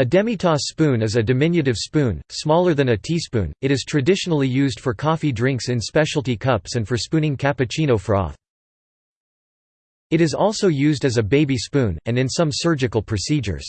A demitasse spoon is a diminutive spoon, smaller than a teaspoon. It is traditionally used for coffee drinks in specialty cups and for spooning cappuccino froth. It is also used as a baby spoon, and in some surgical procedures.